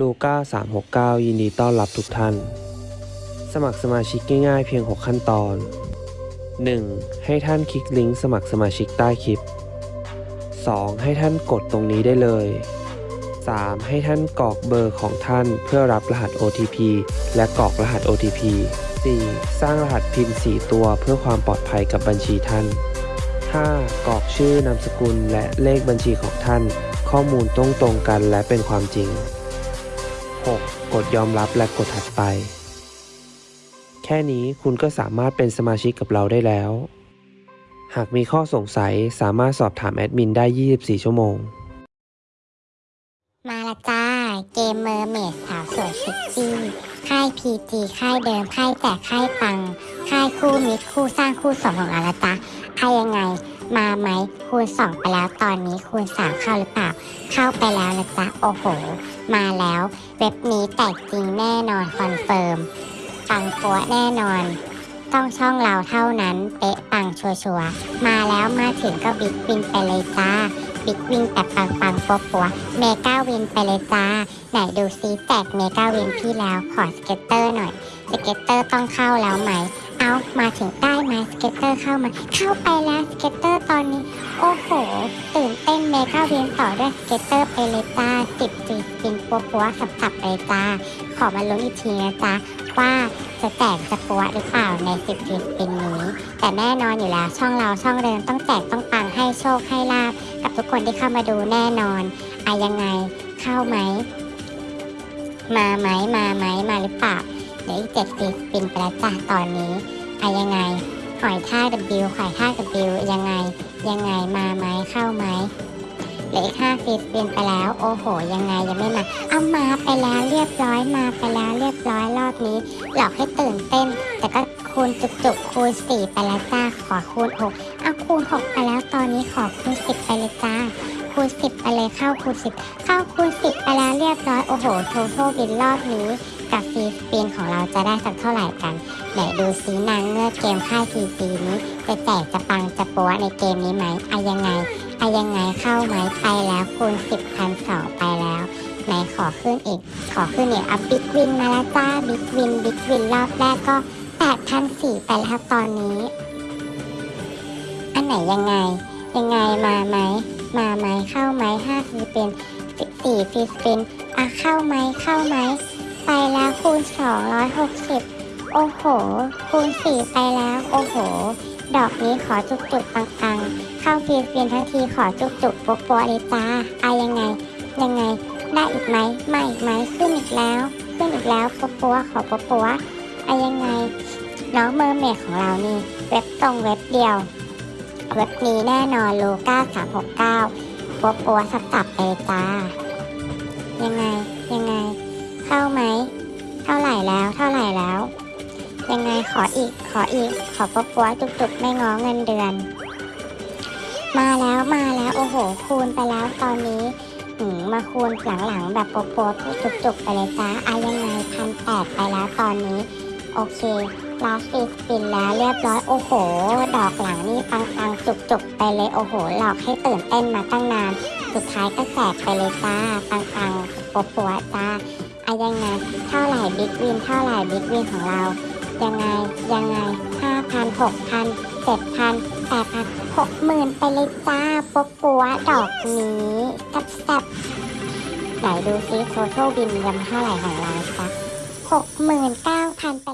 ลูก้า369 ยินดีต้อนรับทุกท่าน สมัครสมาชิกง่ายๆเพียง 6 ขั้นตอน 1. ให้ท่านคลิกลิงก์สมัครสมาชิกใต้คลิป 2. ให้ท่านกดตรงนี้ได้เลย 3. ให้ท่านกรอกเบอร์ของท่านเพื่อรับรหัส OTP และกรอกรหัส OTP 4. สร้างรหัสพิน4ตัวเพื่อความปลอดภัยกับบัญชีท่าน 5. กรอกชื่อนามสกุลและเลขบัญชีของท่าน ข้อมูลต้องตรงกันและเป็นความจริง 6. กดยอมรับและกดถัดไป แค่นี้คุณก็สามารถเป็นสมาชิกกับเราได้แล้ว หากมีข้อสงสัยสามารถสอบถามแอดมินได้ 24 ชั่วโมง มาละจ้า เกม Mermaid สาวสวยเซ็กซี่ค่าย PG ค่ายเดิมค่ายแจกค่ายปัง ค่ายคู่มิตรคู่สร้างคู่สมของเราละจ้าใครยังไง มาไหมคูณสองไปแล้วตอนนี้คูณสามเข้าหรือเปล่า เข้าไปแล้วนะจ๊ะ โอ้โห มาแล้ว เว็บนี้แตกจริงแน่นอนคอนเฟิร์มปังปัวแน่นอน ต้องช่องเราเท่านั้น เป๊ะปังชัวชัวร์มาแล้วมาถึงก็ big win ไปเลยจ้า big win แต่ปังปังปัวปัว mega win ไปเลยจ้า ไหนดูซิแจก mega win พี่แล้วขอ scatter หน่อยscatter ต้องเข้าแล้วไหม เอามาถึงได้ไหม scatter เข้ามา เข้าไปแล้ว scatter ตอนนี้ โอ้โห ตื่นเต้น mega win ต่อด้วย scatter ไปเลยจ้าสิบสี่ spin ปัวปัวสับสับๆเลยจ้าขอมาลุ้นอีกทีนะจ๊ะว่าจะแจกจะปัวหรือเปล่าในสิบสี่ spin นี้ แต่แน่นอนอยู่แล้วช่องเราช่องเดิมต้องแจกต้องปังให้โชคให้ลาภกับทุกคนที่เข้ามาดูแน่นอนอะยังไงเข้าไหมมาไหมมาไหมมาหรือเปล่า เดี๋ยวอีกเจ็ดสิบปินไปแล้วจ้ะตอนนี้อะยังไงหอยท่า W หอยท่า W ยังไง ยังไงมาไหมเข้าไหมเหลืออีกห้าสิบปินไปแล้ว โอ้โห ยังไงยังไม่มาเอามาไปแล้วเรียบร้อยมาไปแล้วเรียบร้อยรอบนี้ หลอกให้ตื่นเต้น แต่ก็คูณจุกๆคูณสี่ไปแล้วจ้าขอคูณหกเอาคูณหกไปแล้วตอนนี้ขอคูณสิบไปเลยจ้าคูณสิบไปเลยเข้าคูณสิบเข้าคูณสิบไปแล้วเรียบร้อยโอ้โห total win รอบนี้ กับ free spin ของเราจะได้สักเท่าไหร่กันไหนดูสีนางเงือกเกมค่ายซีซีนี้ จะแจกจะปังจะปัวในเกมนี้ไหมอะยังไงอะยังไงเข้าไหมไปแล้วคูณสิบพันสองไปแล้วไหนขอขึ้นอีก ขอขึ้นอีกอัพ big win มาแล้วจ้า big win big win รอบแรกก็แปดพันสี่ไปแล้วตอนนี้ อันไหนยังไง ยังไงมาไหมมาไหมเข้าไหมห้าฟรีเป็นสี่ฟีสปินอะเข้าไหมเข้าไหม ไปแล้วคูณสองร้อยหกสิบโอ้โห คูณสี่ไปแล้ว โอ้โห ดอกนี้ขอจุกจุกๆปังๆเข้าฟรีสปินทั้งทีขอจุกจุกๆปัวปัวๆเลยจ้าอะยังไง ยังไง ได้อีกไหมไม่อีกไหมขึ้นอีกแล้ว ขึ้นอีกแล้วปัวปัวๆขอปัวปัวๆอะยังไง น้องเมอร์เมดของเรานี่ เว็บตรงเว็บเดียว เว็บนี้แน่นอนโลก้าสามหกเก้าปัวปัวสับสับไปเลยจ้ายังไง ยังไง เข้าไหม เท่าไหร่แล้ว เท่าไหร่แล้ว ยังไงขออีก ขออีก ขอปปัวจุกๆ ไม่ง้อเงินเดือน มาแล้ว มาแล้ว โอ้โห คูณไปแล้วตอนนี้อืมมาคูณหลังๆ แบบปัวปัวจุกๆ ไปเลยจ้าอะยังไงพันแปดไปแล้วตอนนี้ โอเคลาสิสปินแล้วเรียบร้อย โอ้โห ดอกหลังนี่ปังๆจุกๆไปเลย โอ้โห หลอกให้ตื่นเต้นมาตั้งนาน สุดท้ายก็แจกไปเลยจ้า ปังๆปัวปัวจ้า อะยังไง เท่าไหร่บิ๊กวินเท่าไหร่บิ๊กวินของเรา ยังไง ยังไงห้าพันหกพันเจ็ดพันแปดพันหกหมื่นไปเลยจ้าปัวปัวดอกนี้แซ่บๆไหนดูซิโทโทบินยำเท่าไหร่ของเราจ้ะหกหมื่นเก้าพันไป